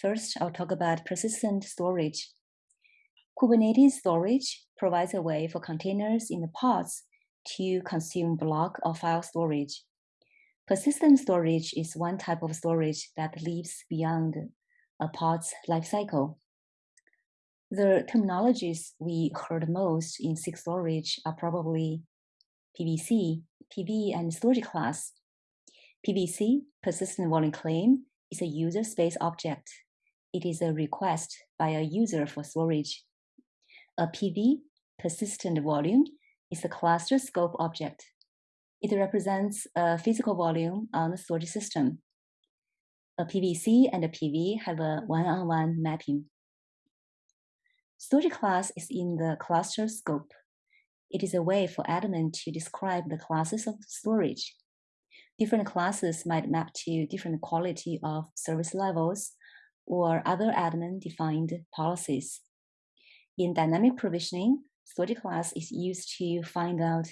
First, I'll talk about persistent storage. Kubernetes storage provides a way for containers in the pods to consume block or file storage. Persistent storage is one type of storage that lives beyond a pod's lifecycle. The terminologies we heard most in SIG storage are probably PVC, PV, and storage class. PVC, persistent volume claim, is a user space object. It is a request by a user for storage. A PV, persistent volume, is a cluster scope object. It represents a physical volume on the storage system. A PVC and a PV have a one-on-one -one mapping. Storage class is in the cluster scope. It is a way for admin to describe the classes of storage. Different classes might map to different quality of service levels or other admin-defined policies. In dynamic provisioning, storage class is used to find out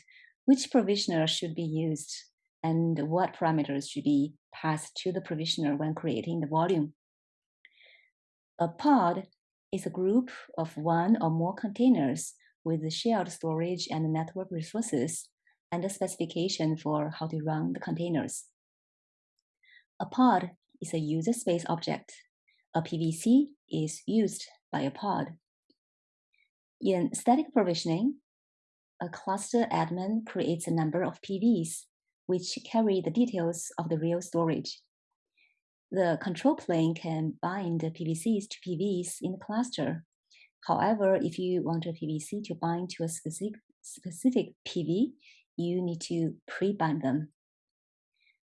which provisioner should be used and what parameters should be passed to the provisioner when creating the volume. A pod is a group of one or more containers with shared storage and network resources and a specification for how to run the containers. A pod is a user space object. A PVC is used by a pod. In static provisioning, a cluster admin creates a number of PVs, which carry the details of the real storage. The control plane can bind the PVCs to PVs in the cluster. However, if you want a PVC to bind to a specific, specific PV, you need to pre-bind them.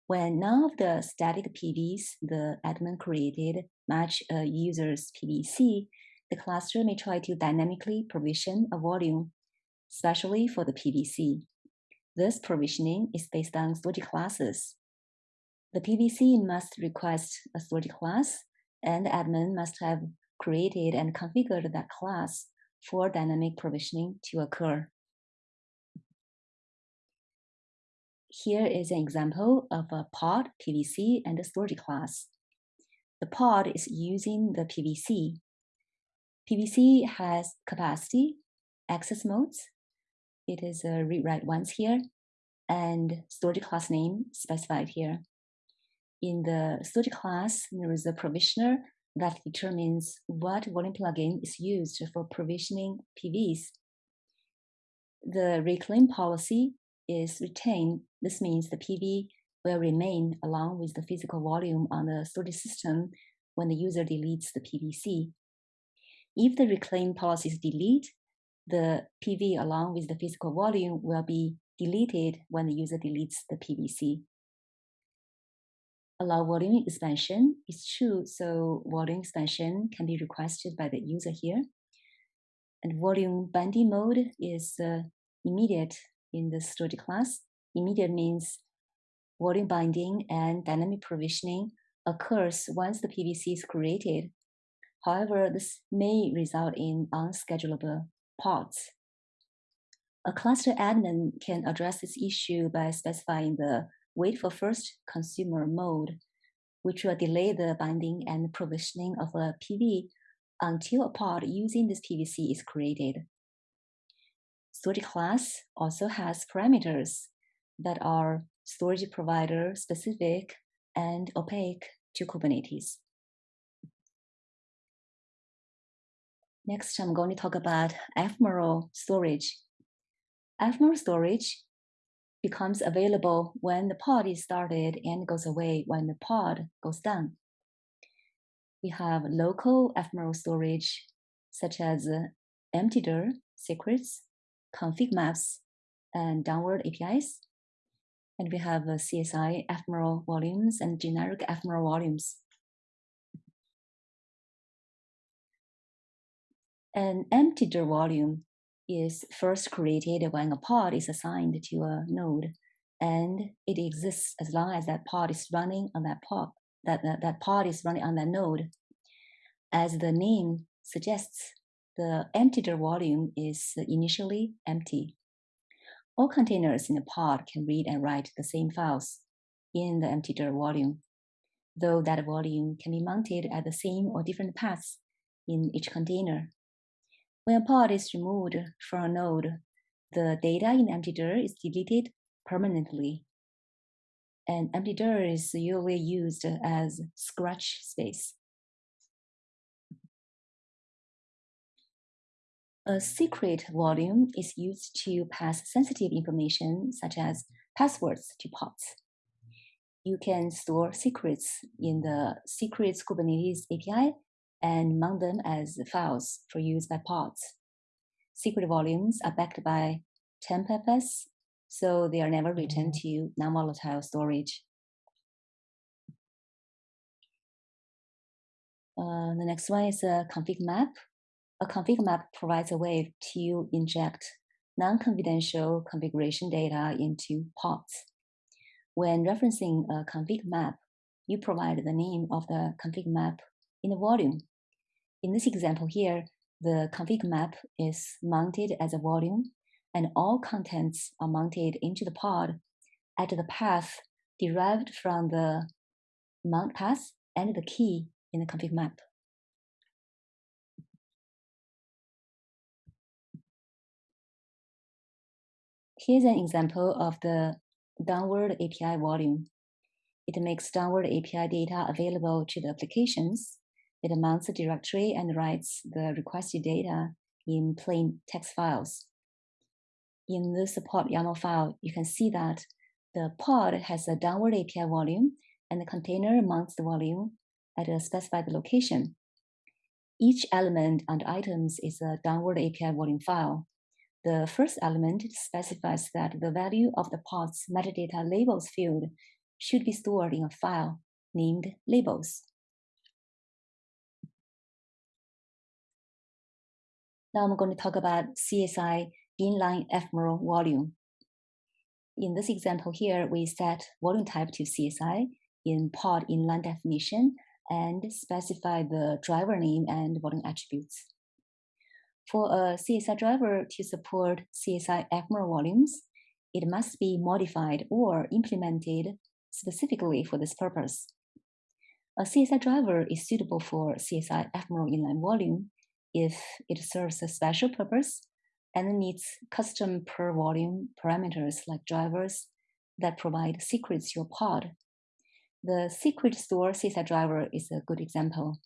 When none of the static PVs the admin created match a user's PVC, the cluster may try to dynamically provision a volume especially for the PVC. This provisioning is based on storage classes. The PVC must request a storage class, and the admin must have created and configured that class for dynamic provisioning to occur. Here is an example of a pod, PVC, and a storage class. The pod is using the PVC. PVC has capacity, access modes, it is a read write once here and storage class name specified here. In the storage class, there is a provisioner that determines what volume plugin is used for provisioning PVs. The reclaim policy is retained. This means the PV will remain along with the physical volume on the storage system when the user deletes the PVC. If the reclaim policy is deleted, the PV along with the physical volume will be deleted when the user deletes the PVC. Allow volume expansion is true, so volume expansion can be requested by the user here. And volume binding mode is uh, immediate in the storage class. Immediate means volume binding and dynamic provisioning occurs once the PVC is created. However, this may result in unschedulable pods. A cluster admin can address this issue by specifying the wait for first consumer mode, which will delay the binding and provisioning of a PV until a pod using this PVC is created. Storage class also has parameters that are storage provider specific and opaque to Kubernetes. Next, I'm going to talk about ephemeral storage. Ephemeral storage becomes available when the pod is started and goes away when the pod goes down. We have local ephemeral storage, such as uh, empty-dir, secrets, config maps, and downward APIs. And we have uh, CSI ephemeral volumes and generic ephemeral volumes. An empty-dir volume is first created when a pod is assigned to a node, and it exists as long as that pod is running on that pod. That, that, that pod is running on that node. As the name suggests, the empty-dir volume is initially empty. All containers in the pod can read and write the same files in the empty-dir volume. though that volume can be mounted at the same or different paths in each container. When a pod is removed from a node, the data in empty dir is deleted permanently. And empty dir is usually used as scratch space. A secret volume is used to pass sensitive information such as passwords to pods. You can store secrets in the Secrets Kubernetes API and mount them as files for use by pods. Secret volumes are backed by tmpfs, so they are never written to non-volatile storage. Uh, the next one is a config map. A config map provides a way to inject non-confidential configuration data into pods. When referencing a config map, you provide the name of the config map in the volume. In this example here, the config map is mounted as a volume and all contents are mounted into the pod at the path derived from the mount path and the key in the config map. Here's an example of the downward API volume. It makes downward API data available to the applications. It mounts the directory and writes the requested data in plain text files. In the support YAML file, you can see that the pod has a downward API volume and the container mounts the volume at a specified location. Each element and items is a downward API volume file. The first element specifies that the value of the pod's metadata labels field should be stored in a file named labels. Now I'm going to talk about CSI inline ephemeral volume. In this example here, we set volume type to CSI in pod inline definition and specify the driver name and volume attributes. For a CSI driver to support CSI ephemeral volumes, it must be modified or implemented specifically for this purpose. A CSI driver is suitable for CSI ephemeral inline volume if it serves a special purpose and needs custom per volume parameters like drivers that provide secrets to your pod. The secret store CSI driver is a good example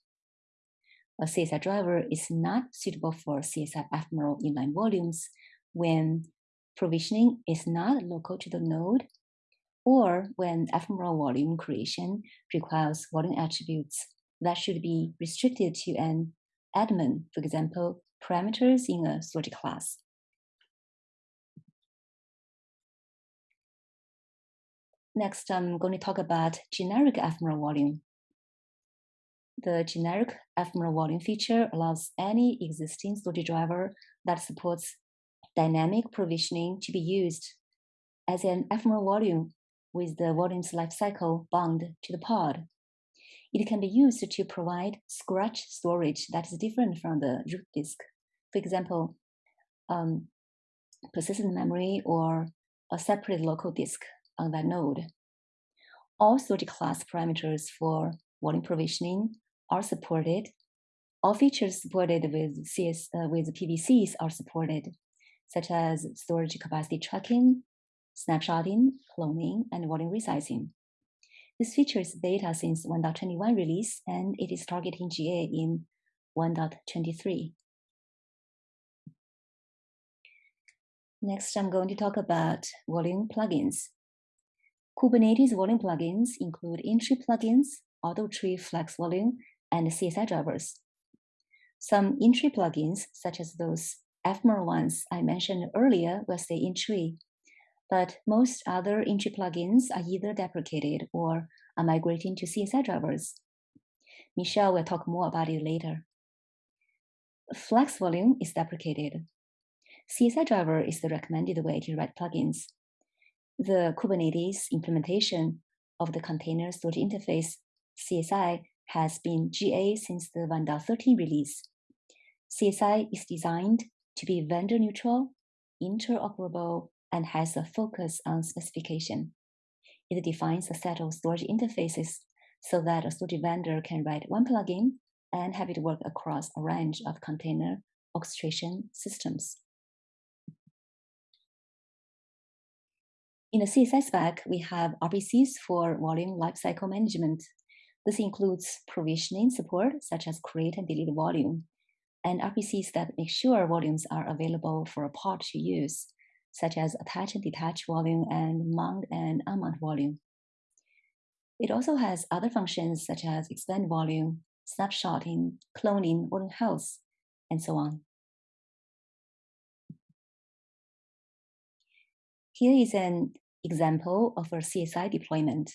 a CSI driver is not suitable for CSI ephemeral inline volumes when provisioning is not local to the node or when ephemeral volume creation requires volume attributes that should be restricted to an admin, for example, parameters in a storage class. Next, I'm going to talk about generic ephemeral volume. The generic ephemeral volume feature allows any existing storage driver that supports dynamic provisioning to be used as an ephemeral volume with the volume's lifecycle bound to the pod. It can be used to provide scratch storage that is different from the root disk. For example, um, persistent memory or a separate local disk on that node. All storage class parameters for volume provisioning are supported. All features supported with CS uh, with PVCs are supported, such as storage capacity tracking, snapshotting, cloning, and volume resizing. This feature is beta since 1.21 release, and it is targeting GA in 1.23. Next, I'm going to talk about volume plugins. Kubernetes volume plugins include in-tree plugins, out-of-tree flex volume, and CSI drivers. Some in-tree plugins, such as those ephemeral ones I mentioned earlier, will stay in-tree, but most other in-tree plugins are either deprecated or are migrating to CSI drivers. Michelle will talk more about it later. Flex volume is deprecated. CSI driver is the recommended way to write plugins. The Kubernetes implementation of the container storage interface, CSI, has been GA since the 1.13 release. CSI is designed to be vendor neutral, interoperable, and has a focus on specification. It defines a set of storage interfaces so that a storage vendor can write one plugin and have it work across a range of container orchestration systems. In the CSI spec, we have RPCs for volume lifecycle management. This includes provisioning support, such as create and delete volume, and RPCs that make sure volumes are available for a pod to use, such as attach and detach volume and mount and unmount volume. It also has other functions such as expand volume, snapshotting, cloning, volume health, and so on. Here is an example of a CSI deployment.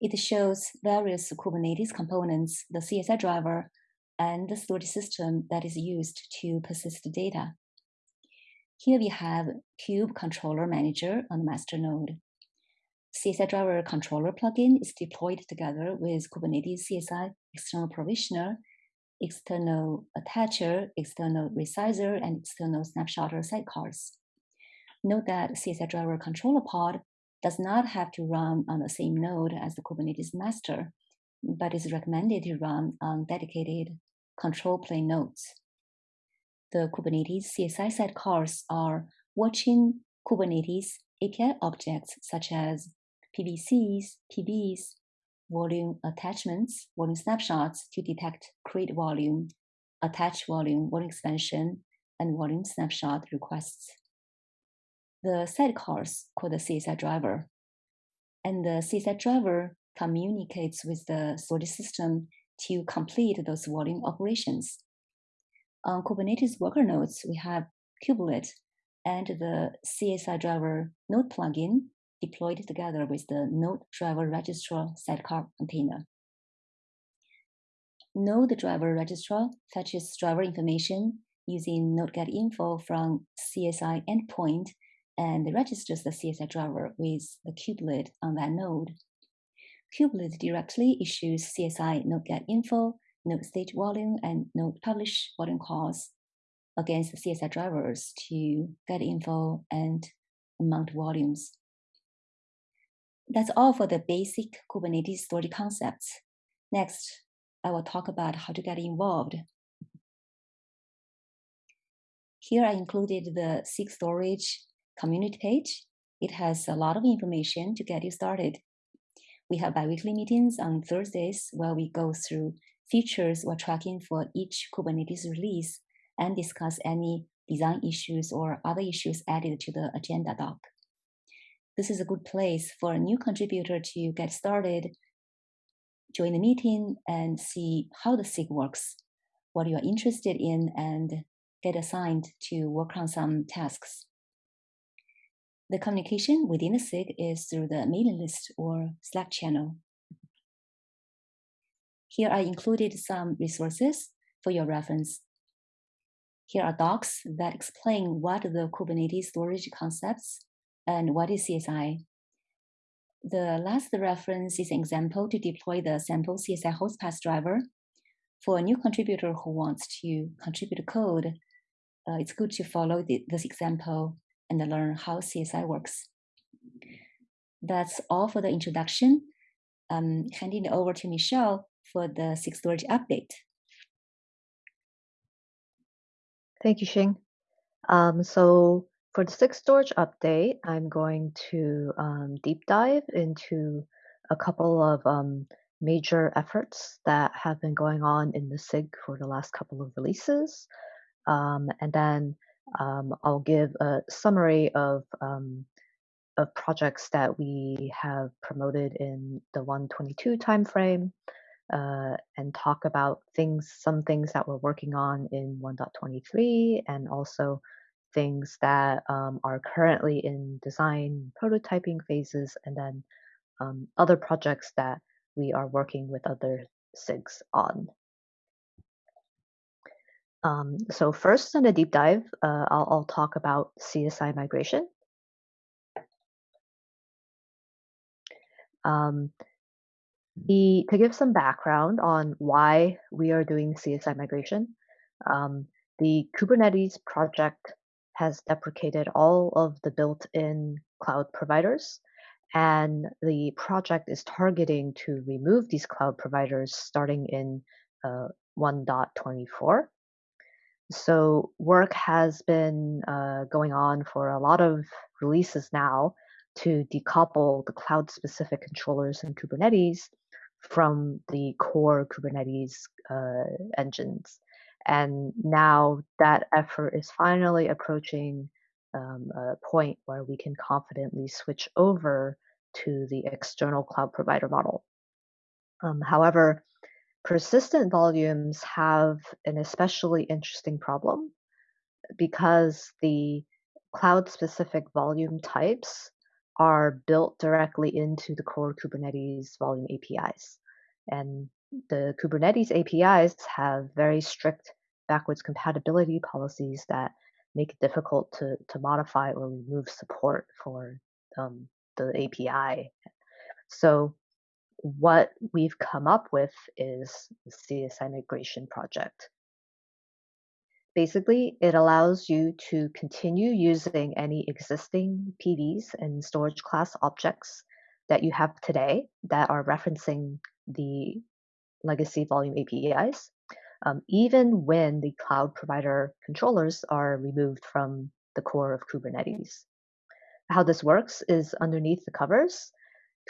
It shows various Kubernetes components, the CSI driver, and the storage system that is used to persist the data. Here we have Kube Controller Manager on the master node. CSI Driver Controller plugin is deployed together with Kubernetes CSI external provisioner, external attacher, external resizer, and external snapshotter sidecars. Note that CSI Driver Controller pod does not have to run on the same node as the Kubernetes master, but is recommended to run on dedicated control plane nodes. The Kubernetes CSI sidecars are watching Kubernetes API objects such as PVCs, PVs, volume attachments, volume snapshots to detect create volume, attach volume, volume expansion, and volume snapshot requests. The sidecars called the CSI driver, and the CSI driver communicates with the storage system to complete those volume operations. On Kubernetes worker nodes, we have Kubelet and the CSI driver node plugin deployed together with the node driver registrar sidecar container. Node driver registrar fetches driver information using node get info from CSI endpoint and registers the CSI driver with the kubelet on that node. Kubelet directly issues CSI node get info, node stage volume, and node publish volume calls against the CSI drivers to get info and mount volumes. That's all for the basic Kubernetes storage concepts. Next, I will talk about how to get involved. Here I included the SIG storage community page. It has a lot of information to get you started. We have biweekly meetings on Thursdays where we go through features we're tracking for each Kubernetes release and discuss any design issues or other issues added to the agenda doc. This is a good place for a new contributor to get started, join the meeting, and see how the SIG works, what you are interested in, and get assigned to work on some tasks. The communication within the SIG is through the mailing list or Slack channel. Here I included some resources for your reference. Here are docs that explain what the Kubernetes storage concepts and what is CSI. The last reference is an example to deploy the sample CSI host driver. For a new contributor who wants to contribute code, uh, it's good to follow the, this example and learn how CSI works. That's all for the introduction. I'm handing it over to Michelle for the SIG storage update. Thank you, Xing. Um, so for the SIG storage update, I'm going to um, deep dive into a couple of um, major efforts that have been going on in the SIG for the last couple of releases. Um, and then um, I'll give a summary of um, of projects that we have promoted in the 122 timeframe, uh, and talk about things, some things that we're working on in 1.23, and also things that um, are currently in design prototyping phases, and then um, other projects that we are working with other SIGs on. Um, so first in a deep dive, uh, I'll, I'll talk about CSI migration. Um, the, to give some background on why we are doing CSI migration, um, the Kubernetes project has deprecated all of the built-in cloud providers, and the project is targeting to remove these cloud providers starting in uh, 1.24. So work has been uh, going on for a lot of releases now to decouple the cloud-specific controllers in Kubernetes from the core Kubernetes uh, engines. And now that effort is finally approaching um, a point where we can confidently switch over to the external cloud provider model. Um, however, persistent volumes have an especially interesting problem because the cloud specific volume types are built directly into the core Kubernetes volume APIs. And the Kubernetes APIs have very strict backwards compatibility policies that make it difficult to, to modify or remove support for um, the API. So what we've come up with is the CSI migration project. Basically, it allows you to continue using any existing PVs and storage class objects that you have today that are referencing the legacy volume APIs, um, even when the cloud provider controllers are removed from the core of Kubernetes. How this works is underneath the covers,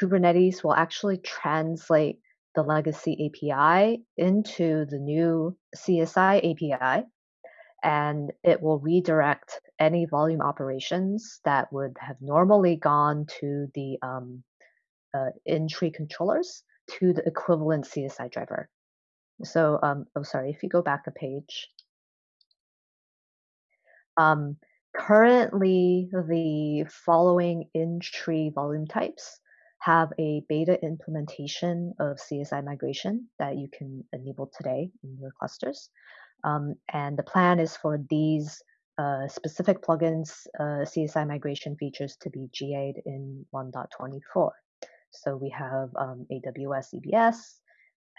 Kubernetes will actually translate the legacy API into the new CSI API, and it will redirect any volume operations that would have normally gone to the um, uh, controllers to the equivalent CSI driver. So, um, oh, sorry, if you go back a page. Um, currently, the following in-tree volume types have a beta implementation of CSI migration that you can enable today in your clusters. Um, and the plan is for these uh, specific plugins uh, CSI migration features to be GA'd in 1.24. So we have um, AWS EBS,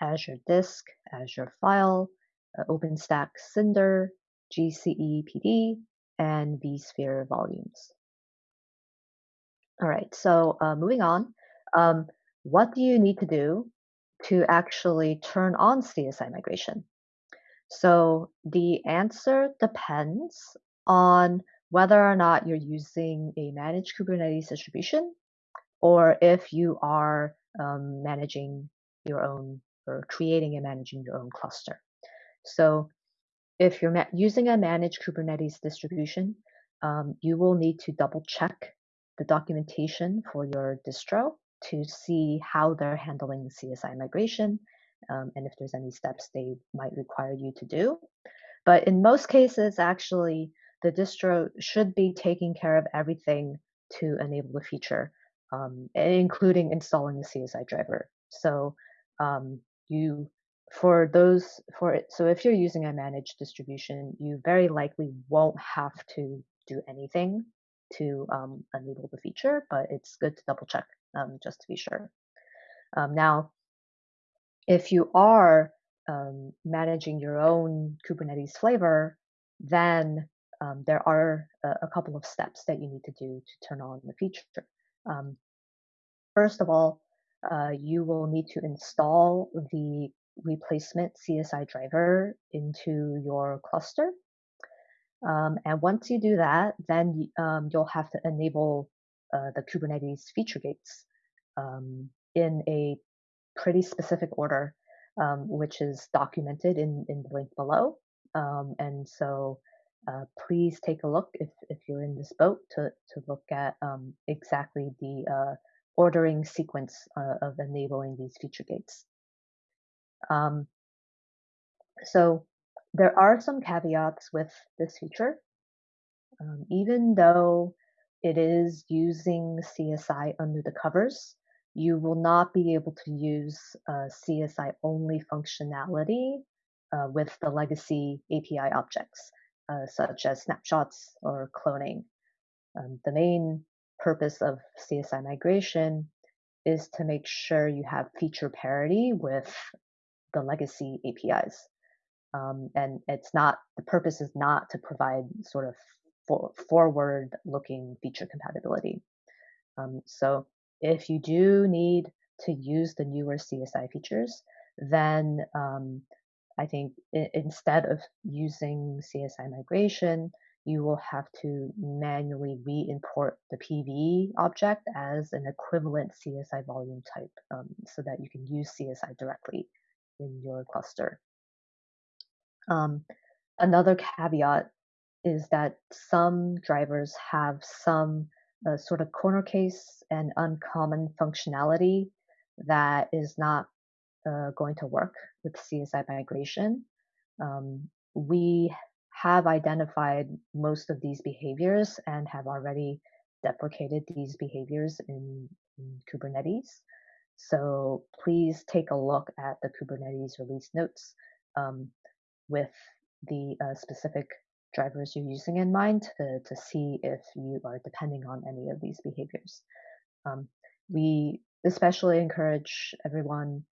Azure Disk, Azure File, uh, OpenStack Cinder, GCE PD, and vSphere volumes. All right, so uh, moving on, um, what do you need to do to actually turn on CSI migration? So the answer depends on whether or not you're using a managed Kubernetes distribution or if you are um, managing your own or creating and managing your own cluster. So if you're using a managed Kubernetes distribution, um, you will need to double check the documentation for your distro to see how they're handling the CSI migration um, and if there's any steps they might require you to do. But in most cases, actually, the distro should be taking care of everything to enable the feature, um, including installing the CSI driver. So um, you, for those, for it, so if you're using a managed distribution, you very likely won't have to do anything to um, enable the feature, but it's good to double check um, just to be sure. Um, now, if you are um, managing your own Kubernetes flavor, then um, there are a, a, couple of steps that you need to do to turn on the feature. Um, first of all, uh, you will need to install the replacement CSI driver into your cluster. Um, and once you do that, then um, you'll have to enable uh, the Kubernetes feature gates um, in a pretty specific order, um, which is documented in, in the link below. Um, and so uh, please take a look if, if you're in this boat to, to look at um, exactly the uh, ordering sequence uh, of enabling these feature gates. Um, so there are some caveats with this feature. Um, even though it is using CSI under the covers, you will not be able to use uh, CSI only functionality uh, with the legacy API objects, uh, such as snapshots or cloning. Um, the main purpose of CSI migration is to make sure you have feature parity with the legacy APIs. Um, and it's not, the purpose is not to provide sort of for, forward looking feature compatibility. Um, so if you do need to use the newer CSI features, then um, I think instead of using CSI migration, you will have to manually re-import the PV object as an equivalent CSI volume type um, so that you can use CSI directly in your cluster. Um, another caveat is that some drivers have some uh, sort of corner case and uncommon functionality that is not uh, going to work with CSI migration. Um, we have identified most of these behaviors and have already deprecated these behaviors in, in Kubernetes. So please take a look at the Kubernetes release notes um, with the uh, specific drivers you're using in mind to, to see if you are depending on any of these behaviors. Um, we especially encourage everyone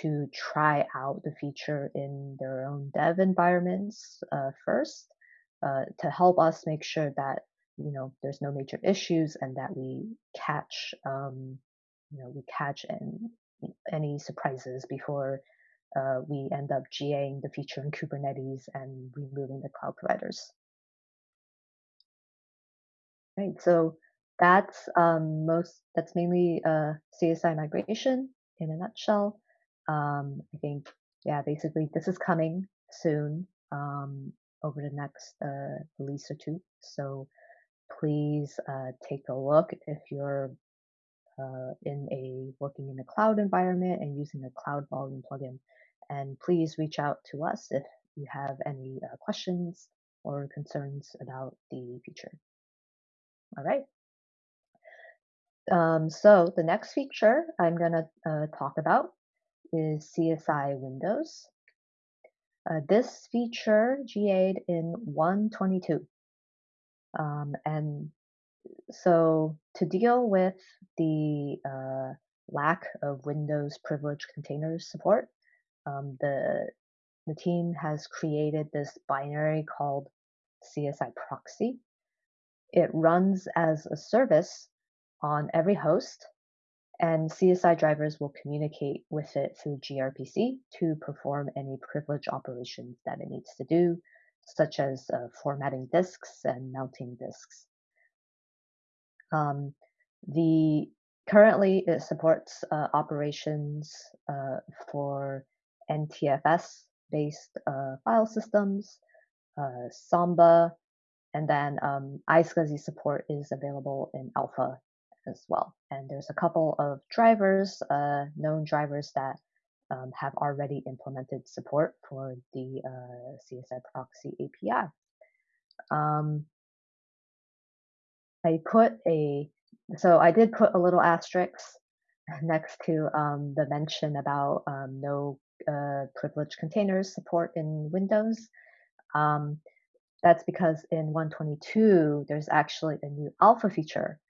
to try out the feature in their own dev environments uh, first uh, to help us make sure that you know there's no major issues and that we catch um, you know we catch any, any surprises before uh, we end up GAing the feature in Kubernetes and removing the cloud providers. Right, so that's um, most that's mainly uh, CSI migration in a nutshell. Um, I think yeah, basically this is coming soon um, over the next uh, release or two. So please uh, take a look if you're uh, in a working in a cloud environment and using a cloud volume plugin. And please reach out to us if you have any uh, questions or concerns about the feature. All right. Um, so the next feature I'm going to uh, talk about is CSI Windows. Uh, this feature GA'd in 122. Um, and so to deal with the uh, lack of Windows privileged containers support, um, the the team has created this binary called CSI proxy. It runs as a service on every host, and CSI drivers will communicate with it through gRPC to perform any privilege operations that it needs to do, such as uh, formatting disks and mounting disks. Um, the currently it supports uh, operations uh, for NTFS based uh, file systems, uh, Samba, and then um, iSCSI support is available in alpha as well. And there's a couple of drivers, uh, known drivers that um, have already implemented support for the uh, CSI proxy API. Um, I put a, so I did put a little asterisk next to um, the mention about um, no uh, privileged containers support in Windows. Um, that's because in 122, there's actually a new alpha feature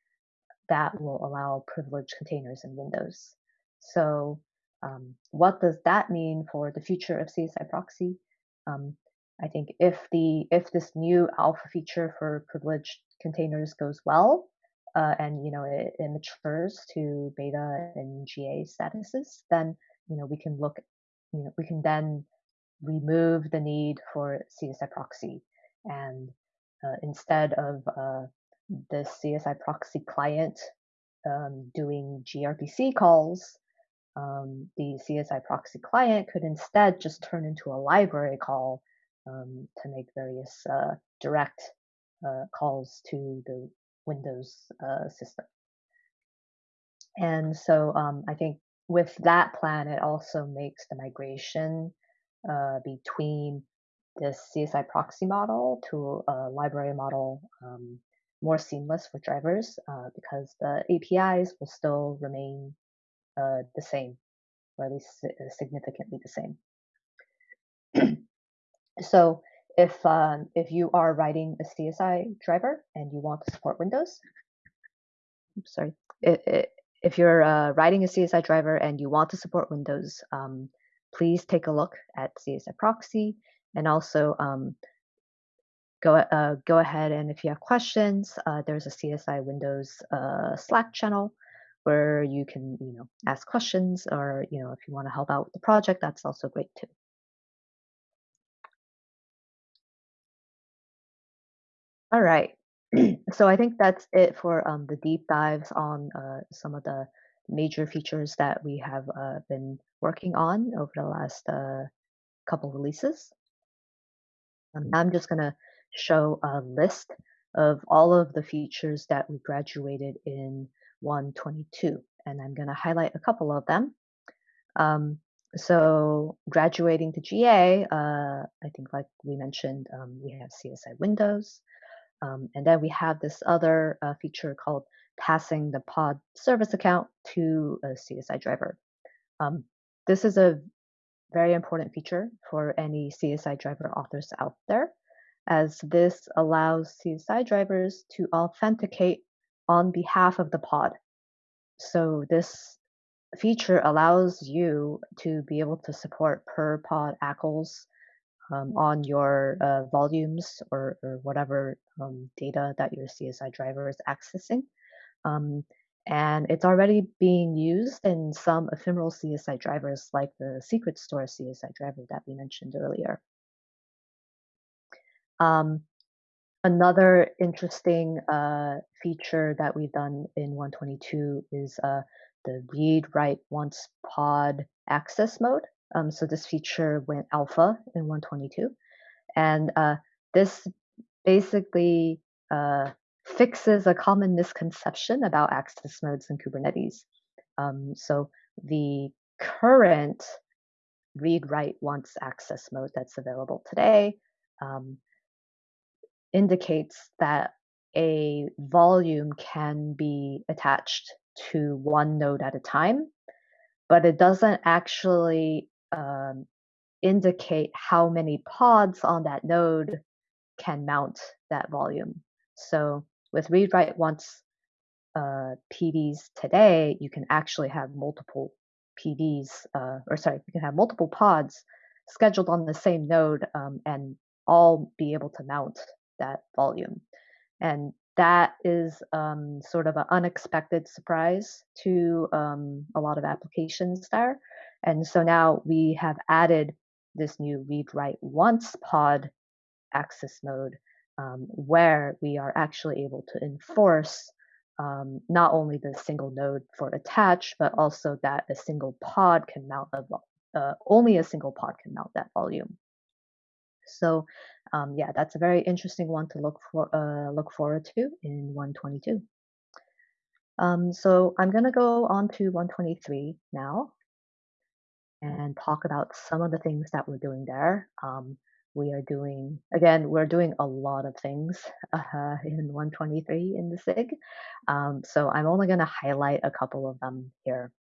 that will allow privileged containers in Windows. So um, what does that mean for the future of CSI proxy? Um, I think if the if this new alpha feature for privileged containers goes well, uh, and you know it, it, matures to beta and GA statuses, then you know we can look, you know we can then remove the need for CSI proxy, and uh, instead of uh, the CSI proxy client um, doing gRPC calls, um, the CSI proxy client could instead just turn into a library call um, to make various uh, direct calls to the Windows uh, system. And so um, I think with that plan, it also makes the migration uh, between this CSI proxy model to a library model um, more seamless for drivers uh, because the APIs will still remain uh, the same, or at least significantly the same. so if um, if you are writing a CSI driver and you want to support Windows, oops, sorry, if you're uh, writing a CSI driver and you want to support Windows, um, please take a look at CSI proxy and also um, go uh, go ahead and if you have questions, uh, there's a CSI Windows uh, Slack channel where you can, you know, ask questions or, you know, if you want to help out with the project, that's also great too. All right. so I think that's it for um, the deep dives on uh, some of the major features that we have uh, been working on over the last uh, couple releases. Um, I'm just going to show a list of all of the features that we graduated in 122, and I'm going to highlight a couple of them. Um, so graduating to GA, uh, I think like we mentioned, um, we have CSI Windows, um, and then we have this other uh, feature called passing the pod service account to a CSI driver. Um, this is a very important feature for any CSI driver authors out there, as this allows CSI drivers to authenticate on behalf of the pod. So this feature allows you to be able to support per pod ACLs um, on your uh, volumes or, or whatever um, data that your CSI driver is accessing. Um, and it's already being used in some ephemeral CSI drivers like the secret store CSI driver that we mentioned earlier. Um, another interesting uh, feature that we've done in 122 is uh, the read write once pod access mode. Um, so this feature went alpha in 122. And uh, this basically uh, fixes a common misconception about access modes in Kubernetes. Um, so the current read write once access mode that's available today um, indicates that a volume can be attached to one node at a time, but it doesn't actually um, indicate how many pods on that node can mount that volume. So with read write once uh, PDs today, you can actually have multiple PDs, uh, or sorry, you can have multiple pods scheduled on the same node um, and all be able to mount that volume. And that is um, sort of an unexpected surprise to um, a lot of applications there. And so now we have added this new read write once pod access mode um, where we are actually able to enforce um, not only the single node for attach, but also that a single pod can mount a, uh, only a single pod can mount that volume. So um, yeah, that's a very interesting one to look for uh, look forward to in 122. Um, so I'm going to go on to 123 now and talk about some of the things that we're doing there. Um, we are doing again we're doing a lot of things uh, in 123 in the sig um, so i'm only going to highlight a couple of them here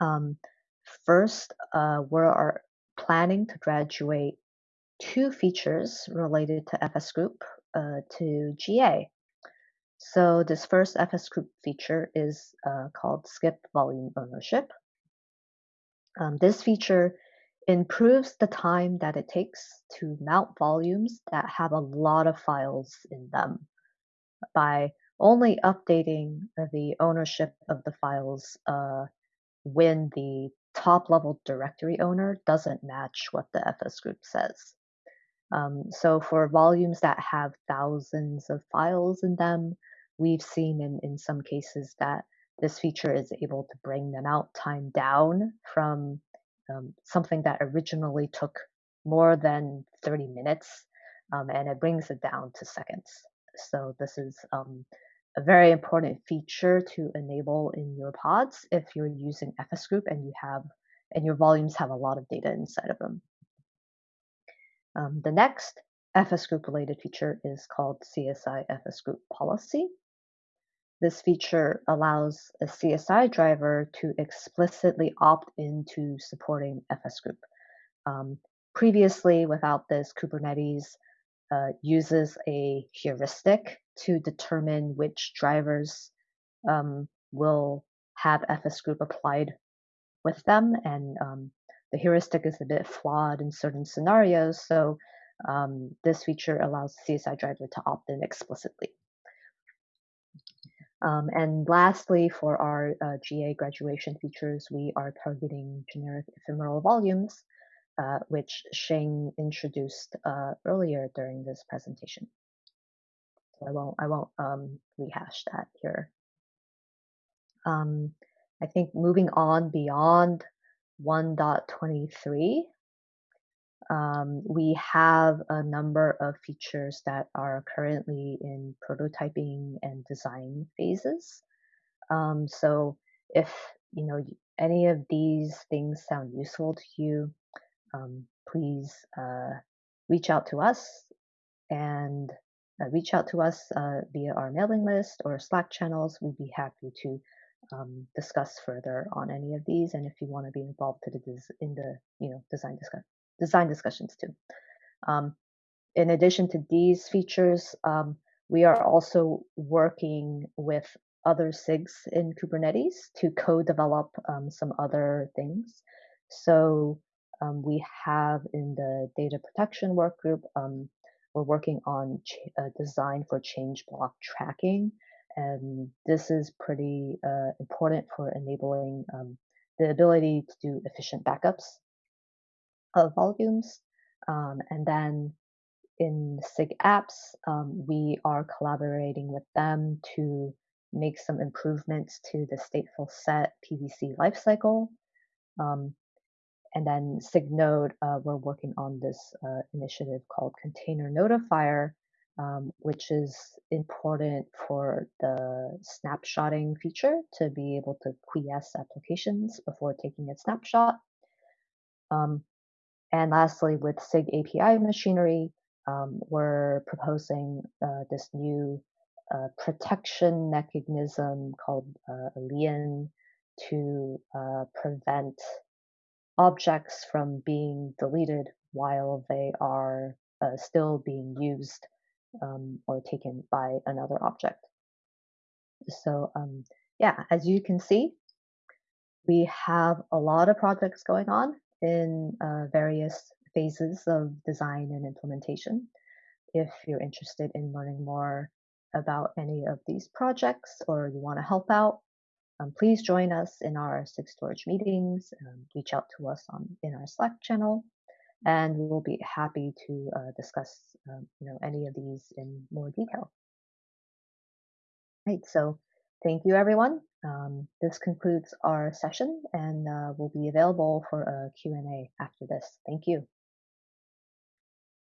um, first uh, we're planning to graduate two features related to fs group uh, to ga so this first fs group feature is uh, called skip volume ownership. Um, this feature improves the time that it takes to mount volumes that have a lot of files in them. By only updating the ownership of the files uh, when the top level directory owner doesn't match what the FS group says. Um, so for volumes that have thousands of files in them, we've seen in, in some cases that this feature is able to bring the mount time down from um, something that originally took more than 30 minutes, um, and it brings it down to seconds. So this is um, a very important feature to enable in your pods if you're using FS Group and you have and your volumes have a lot of data inside of them. Um, the next FS Group related feature is called CSI FS Group Policy. This feature allows a CSI driver to explicitly opt into supporting FS Group. Um, previously, without this, Kubernetes uh, uses a heuristic to determine which drivers um, will have FS Group applied with them. And um, the heuristic is a bit flawed in certain scenarios. So um, this feature allows the CSI driver to opt in explicitly. Um, and lastly, for our uh, GA graduation features, we are targeting generic ephemeral volumes, uh, which Xing introduced uh, earlier during this presentation. So I won't, I won't um, rehash that here. Um, I think moving on beyond 1.23, um, we have a number of features that are currently in prototyping and design phases. Um, so if you know any of these things sound useful to you, um, please uh, reach out to us and uh, reach out to us uh, via our mailing list or Slack channels. We'd be happy to um, discuss further on any of these. And if you want to be involved to the in the you know design discuss design discussions too. Um, in addition to these features, um, we are also working with other SIGs in Kubernetes to co-develop um, some other things. So um, we have in the data protection work group, um, we're working on a design for change block tracking. And this is pretty uh, important for enabling um, the ability to do efficient backups of volumes. Um, and then in SIG apps, um, we are collaborating with them to make some improvements to the stateful set PVC lifecycle. Um, and then SIG-Node, uh, we're working on this uh, initiative called Container Notifier, um, which is important for the snapshotting feature to be able to quiesce applications before taking a snapshot. Um, and lastly, with SIG API machinery, um, we're proposing uh, this new uh, protection mechanism called uh, Lien to uh, prevent objects from being deleted while they are uh, still being used um, or taken by another object. So um, yeah, as you can see, we have a lot of projects going on in uh, various phases of design and implementation. If you're interested in learning more about any of these projects or you want to help out, um, please join us in our SIG storage meetings. Um, reach out to us on in our Slack channel, and we will be happy to uh, discuss um, you know any of these in more detail. Right. So thank you, everyone. Um, this concludes our session, and uh, we'll be available for a Q&A after this. Thank you.